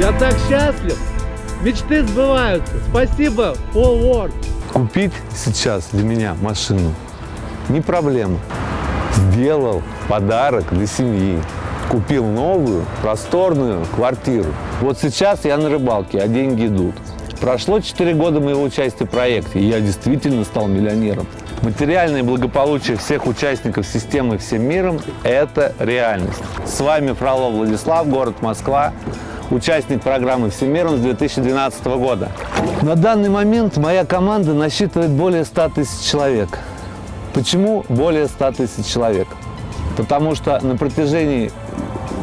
Я так счастлив. Мечты сбываются. Спасибо, Paul Ward. Купить сейчас для меня машину не проблема. Сделал подарок для семьи. Купил новую, просторную квартиру. Вот сейчас я на рыбалке, а деньги идут. Прошло 4 года моего участия в проекте, и я действительно стал миллионером. Материальное благополучие всех участников системы всем миром – это реальность. С вами Фролов Владислав, город Москва, участник программы «Всем миром» с 2012 года. На данный момент моя команда насчитывает более 100 тысяч человек. Почему более 100 тысяч человек? Потому что на протяжении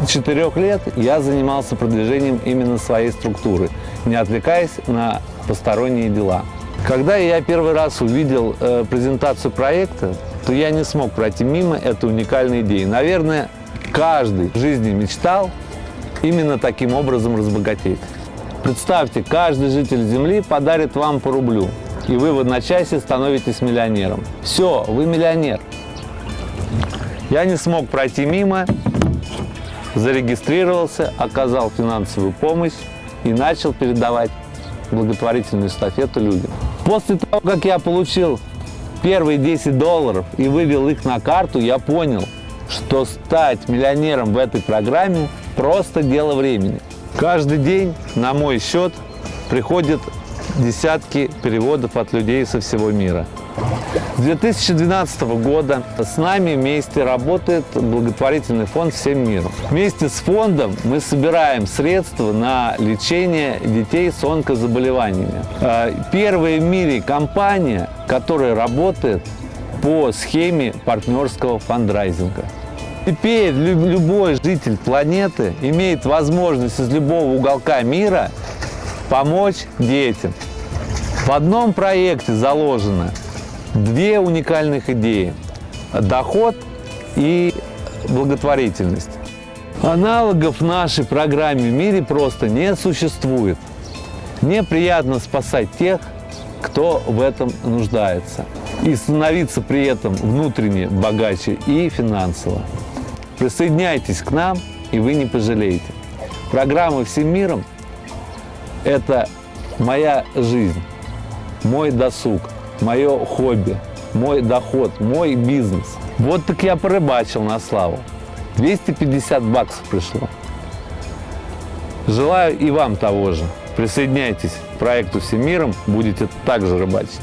четырех лет я занимался продвижением именно своей структуры, не отвлекаясь на посторонние дела. Когда я первый раз увидел э, презентацию проекта, то я не смог пройти мимо этой уникальной идеи. Наверное, каждый в жизни мечтал именно таким образом разбогатеть. Представьте, каждый житель Земли подарит вам по рублю, и вы в одночасье становитесь миллионером. Все, вы миллионер. Я не смог пройти мимо, зарегистрировался, оказал финансовую помощь и начал передавать благотворительную эстафету людям. После того, как я получил первые 10 долларов и вывел их на карту, я понял, что стать миллионером в этой программе просто дело времени. Каждый день на мой счет приходят десятки переводов от людей со всего мира. С 2012 года с нами вместе работает благотворительный фонд «Всем миру». Вместе с фондом мы собираем средства на лечение детей с онкозаболеваниями. Э, первая в мире компания, которая работает по схеме партнерского фандрайзинга. Теперь любой житель планеты имеет возможность из любого уголка мира помочь детям. В одном проекте заложено две уникальных идеи – доход и благотворительность. Аналогов нашей программе в мире просто не существует. Мне приятно спасать тех, кто в этом нуждается, и становиться при этом внутренне богаче и финансово. Присоединяйтесь к нам, и вы не пожалеете. Программа «Всем миром» – это моя жизнь, мой досуг – мое хобби, мой доход, мой бизнес. Вот так я порыбачил на славу. 250 баксов пришло. Желаю и вам того же. Присоединяйтесь к проекту «Всемиром», будете также рыбачить.